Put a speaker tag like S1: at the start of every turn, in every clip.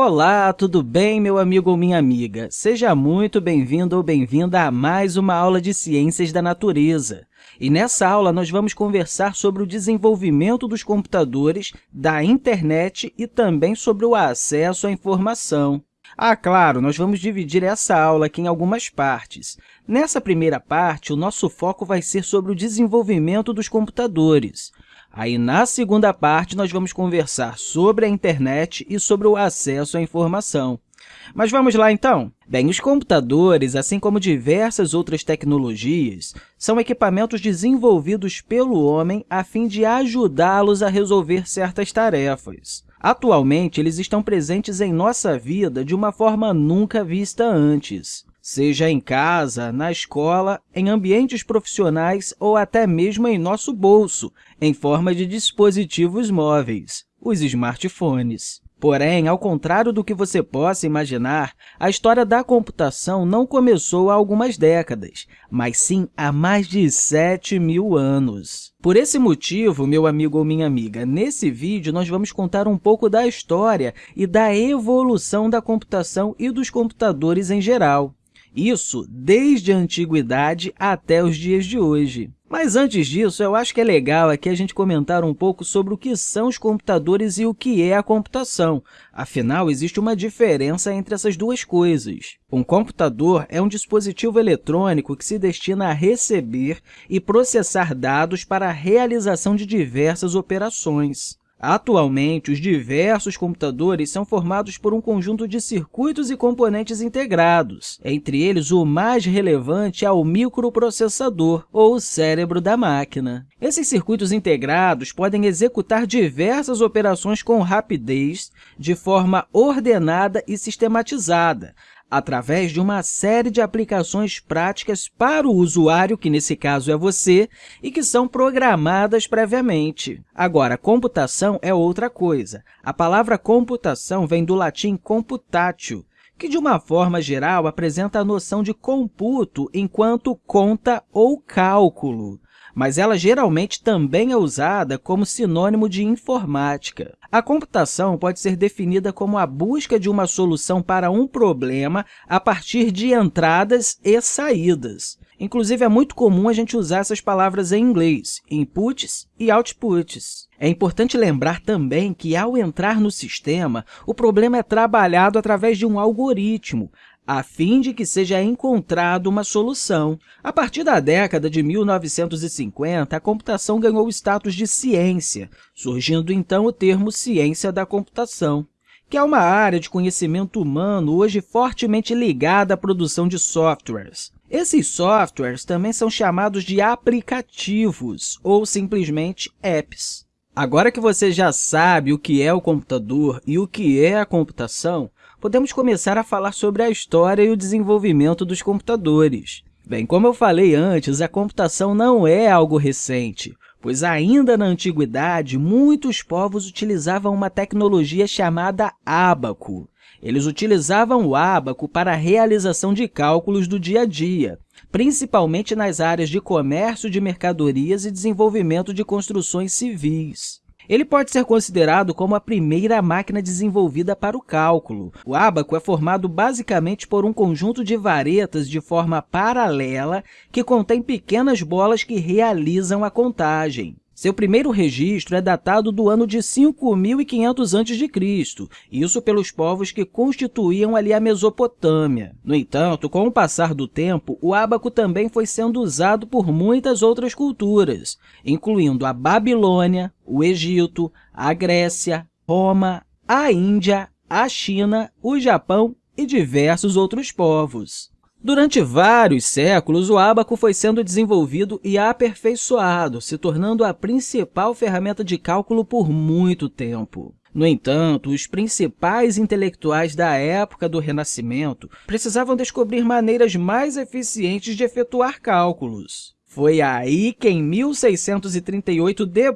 S1: Olá, tudo bem, meu amigo ou minha amiga? Seja muito bem-vindo ou bem-vinda a mais uma aula de Ciências da Natureza. E nessa aula, nós vamos conversar sobre o desenvolvimento dos computadores, da internet e também sobre o acesso à informação. Ah, claro, nós vamos dividir essa aula aqui em algumas partes. Nessa primeira parte, o nosso foco vai ser sobre o desenvolvimento dos computadores. Aí, na segunda parte, nós vamos conversar sobre a internet e sobre o acesso à informação. Mas vamos lá, então? Bem, os computadores, assim como diversas outras tecnologias, são equipamentos desenvolvidos pelo homem a fim de ajudá-los a resolver certas tarefas. Atualmente, eles estão presentes em nossa vida de uma forma nunca vista antes seja em casa, na escola, em ambientes profissionais ou até mesmo em nosso bolso, em forma de dispositivos móveis, os smartphones. Porém, ao contrário do que você possa imaginar, a história da computação não começou há algumas décadas, mas sim há mais de 7 mil anos. Por esse motivo, meu amigo ou minha amiga, nesse vídeo nós vamos contar um pouco da história e da evolução da computação e dos computadores em geral. Isso desde a antiguidade até os dias de hoje. Mas antes disso, eu acho que é legal aqui a gente comentar um pouco sobre o que são os computadores e o que é a computação. Afinal, existe uma diferença entre essas duas coisas. Um computador é um dispositivo eletrônico que se destina a receber e processar dados para a realização de diversas operações. Atualmente, os diversos computadores são formados por um conjunto de circuitos e componentes integrados. Entre eles, o mais relevante é o microprocessador, ou cérebro da máquina. Esses circuitos integrados podem executar diversas operações com rapidez, de forma ordenada e sistematizada, através de uma série de aplicações práticas para o usuário, que nesse caso é você, e que são programadas previamente. Agora, computação é outra coisa. A palavra computação vem do latim computatio, que, de uma forma geral, apresenta a noção de computo enquanto conta ou cálculo mas ela geralmente também é usada como sinônimo de informática. A computação pode ser definida como a busca de uma solução para um problema a partir de entradas e saídas. Inclusive, é muito comum a gente usar essas palavras em inglês, inputs e outputs. É importante lembrar também que, ao entrar no sistema, o problema é trabalhado através de um algoritmo, a fim de que seja encontrada uma solução. A partir da década de 1950, a computação ganhou o status de ciência, surgindo então o termo ciência da computação, que é uma área de conhecimento humano hoje fortemente ligada à produção de softwares. Esses softwares também são chamados de aplicativos ou simplesmente apps. Agora que você já sabe o que é o computador e o que é a computação, podemos começar a falar sobre a história e o desenvolvimento dos computadores. Bem, como eu falei antes, a computação não é algo recente, pois ainda na antiguidade, muitos povos utilizavam uma tecnologia chamada ábaco. Eles utilizavam o ábaco para a realização de cálculos do dia a dia, principalmente nas áreas de comércio de mercadorias e desenvolvimento de construções civis. Ele pode ser considerado como a primeira máquina desenvolvida para o cálculo. O ábaco é formado basicamente por um conjunto de varetas de forma paralela que contém pequenas bolas que realizam a contagem. Seu primeiro registro é datado do ano de 5.500 a.C., isso pelos povos que constituíam ali a Mesopotâmia. No entanto, com o passar do tempo, o ábaco também foi sendo usado por muitas outras culturas, incluindo a Babilônia, o Egito, a Grécia, Roma, a Índia, a China, o Japão e diversos outros povos. Durante vários séculos, o ábaco foi sendo desenvolvido e aperfeiçoado, se tornando a principal ferramenta de cálculo por muito tempo. No entanto, os principais intelectuais da época do Renascimento precisavam descobrir maneiras mais eficientes de efetuar cálculos. Foi aí que, em 1638 d.C.,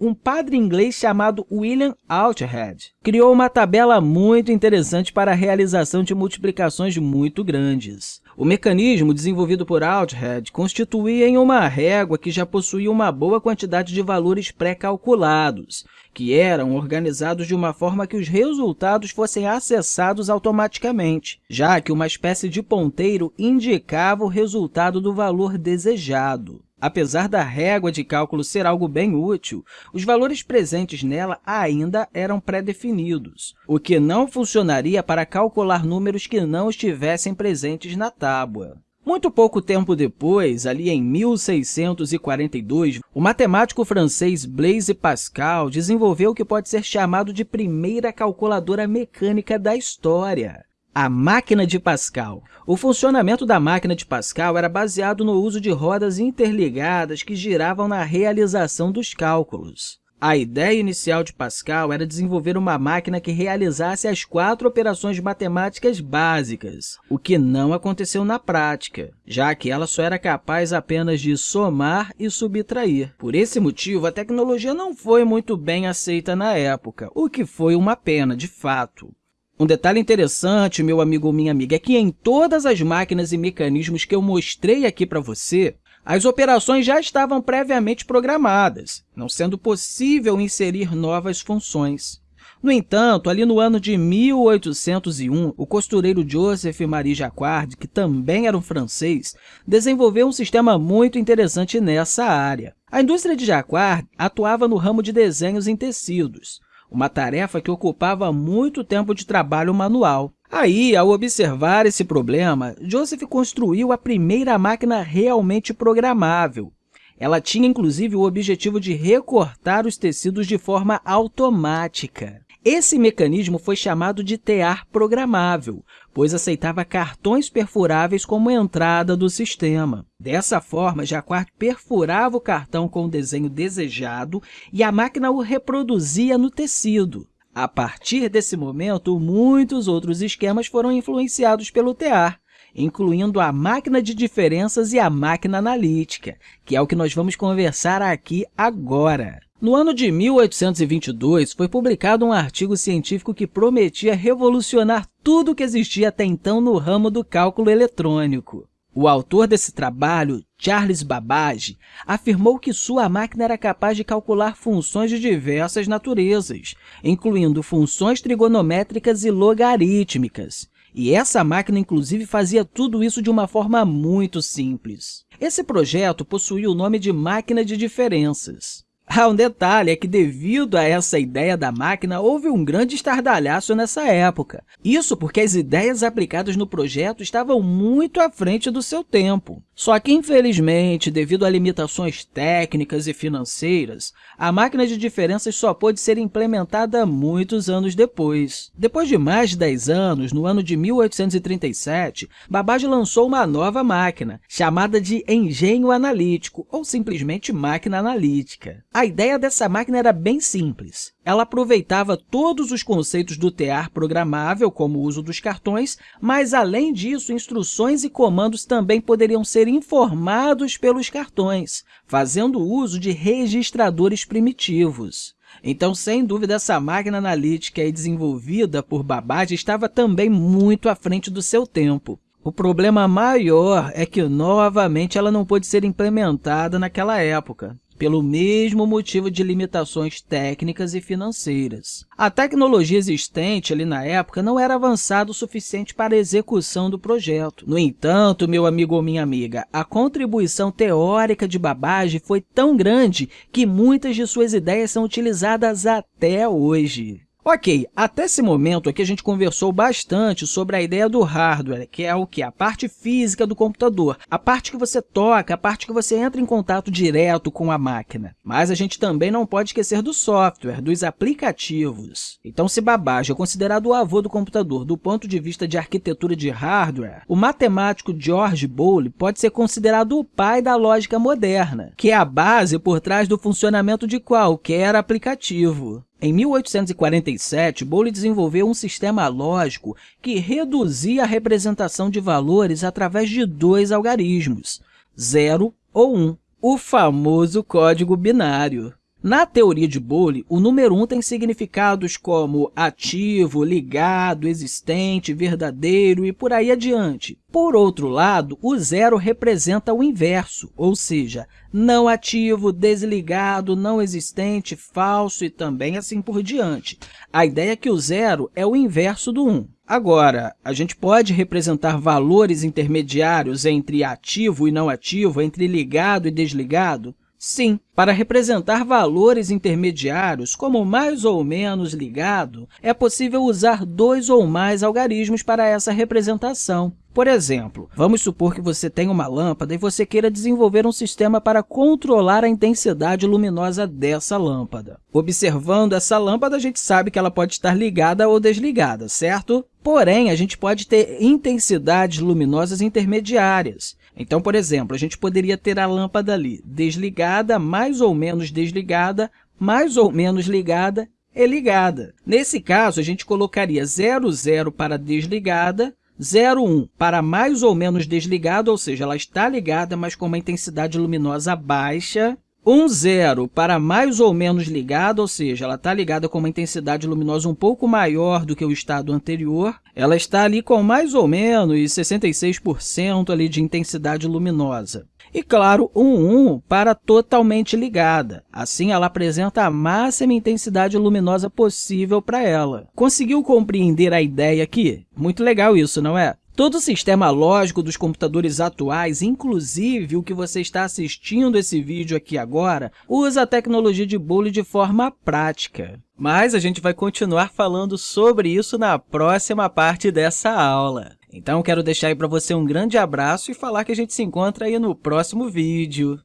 S1: um padre inglês chamado William Althred criou uma tabela muito interessante para a realização de multiplicações muito grandes. O mecanismo desenvolvido por Althead constituía em uma régua que já possuía uma boa quantidade de valores pré-calculados, que eram organizados de uma forma que os resultados fossem acessados automaticamente, já que uma espécie de ponteiro indicava o resultado do valor desejado. Apesar da régua de cálculo ser algo bem útil, os valores presentes nela ainda eram pré-definidos, o que não funcionaria para calcular números que não estivessem presentes na tábua. Muito pouco tempo depois, ali em 1642, o matemático francês Blaise Pascal desenvolveu o que pode ser chamado de primeira calculadora mecânica da história a máquina de Pascal. O funcionamento da máquina de Pascal era baseado no uso de rodas interligadas que giravam na realização dos cálculos. A ideia inicial de Pascal era desenvolver uma máquina que realizasse as quatro operações matemáticas básicas, o que não aconteceu na prática, já que ela só era capaz apenas de somar e subtrair. Por esse motivo, a tecnologia não foi muito bem aceita na época, o que foi uma pena, de fato. Um detalhe interessante, meu amigo ou minha amiga, é que em todas as máquinas e mecanismos que eu mostrei aqui para você, as operações já estavam previamente programadas, não sendo possível inserir novas funções. No entanto, ali no ano de 1801, o costureiro Joseph Marie Jacquard, que também era um francês, desenvolveu um sistema muito interessante nessa área. A indústria de Jacquard atuava no ramo de desenhos em tecidos, uma tarefa que ocupava muito tempo de trabalho manual. Aí, ao observar esse problema, Joseph construiu a primeira máquina realmente programável. Ela tinha, inclusive, o objetivo de recortar os tecidos de forma automática. Esse mecanismo foi chamado de tear programável, pois aceitava cartões perfuráveis como entrada do sistema. Dessa forma, Jacquard perfurava o cartão com o desenho desejado e a máquina o reproduzia no tecido. A partir desse momento, muitos outros esquemas foram influenciados pelo tear, incluindo a máquina de diferenças e a máquina analítica, que é o que nós vamos conversar aqui agora. No ano de 1822, foi publicado um artigo científico que prometia revolucionar tudo o que existia até então no ramo do cálculo eletrônico. O autor desse trabalho, Charles Babbage, afirmou que sua máquina era capaz de calcular funções de diversas naturezas, incluindo funções trigonométricas e logarítmicas. E essa máquina, inclusive, fazia tudo isso de uma forma muito simples. Esse projeto possuía o nome de máquina de diferenças. Ah, um detalhe é que, devido a essa ideia da máquina, houve um grande estardalhaço nessa época. Isso porque as ideias aplicadas no projeto estavam muito à frente do seu tempo. Só que, infelizmente, devido a limitações técnicas e financeiras, a máquina de diferenças só pôde ser implementada muitos anos depois. Depois de mais de 10 anos, no ano de 1837, Babbage lançou uma nova máquina, chamada de engenho analítico, ou simplesmente máquina analítica. A ideia dessa máquina era bem simples. Ela aproveitava todos os conceitos do tear programável, como o uso dos cartões, mas, além disso, instruções e comandos também poderiam ser informados pelos cartões, fazendo uso de registradores primitivos. Então, sem dúvida, essa máquina analítica desenvolvida por Babbage estava também muito à frente do seu tempo. O problema maior é que, novamente, ela não pôde ser implementada naquela época pelo mesmo motivo de limitações técnicas e financeiras. A tecnologia existente ali na época não era avançada o suficiente para a execução do projeto. No entanto, meu amigo ou minha amiga, a contribuição teórica de Babbage foi tão grande que muitas de suas ideias são utilizadas até hoje. Ok, até esse momento aqui a gente conversou bastante sobre a ideia do hardware, que é o que? A parte física do computador, a parte que você toca, a parte que você entra em contato direto com a máquina. Mas a gente também não pode esquecer do software, dos aplicativos. Então, se Babbage é considerado o avô do computador do ponto de vista de arquitetura de hardware, o matemático George Boole pode ser considerado o pai da lógica moderna, que é a base por trás do funcionamento de qualquer aplicativo. Em 1847, Boole desenvolveu um sistema lógico que reduzia a representação de valores através de dois algarismos, 0 ou 1, um, o famoso código binário. Na teoria de Boole, o número 1 tem significados como ativo, ligado, existente, verdadeiro e por aí adiante. Por outro lado, o zero representa o inverso, ou seja, não ativo, desligado, não existente, falso e também assim por diante. A ideia é que o zero é o inverso do 1. Agora, a gente pode representar valores intermediários entre ativo e não ativo, entre ligado e desligado? Sim, para representar valores intermediários, como mais ou menos ligado, é possível usar dois ou mais algarismos para essa representação. Por exemplo, vamos supor que você tenha uma lâmpada e você queira desenvolver um sistema para controlar a intensidade luminosa dessa lâmpada. Observando essa lâmpada, a gente sabe que ela pode estar ligada ou desligada, certo? Porém, a gente pode ter intensidades luminosas intermediárias. Então, por exemplo, a gente poderia ter a lâmpada ali desligada, mais ou menos desligada, mais ou menos ligada e ligada. Nesse caso, a gente colocaria 0, 0 para desligada, 0, 1 para mais ou menos desligada, ou seja, ela está ligada, mas com uma intensidade luminosa baixa, um zero para mais ou menos ligada, ou seja, ela está ligada com uma intensidade luminosa um pouco maior do que o estado anterior. Ela está ali com mais ou menos 66% ali de intensidade luminosa. E, claro, um 1 para totalmente ligada. Assim, ela apresenta a máxima intensidade luminosa possível para ela. Conseguiu compreender a ideia aqui? Muito legal isso, não é? Todo o sistema lógico dos computadores atuais, inclusive o que você está assistindo esse vídeo aqui agora, usa a tecnologia de Boolean de forma prática. Mas a gente vai continuar falando sobre isso na próxima parte dessa aula. Então, quero deixar aí para você um grande abraço e falar que a gente se encontra aí no próximo vídeo.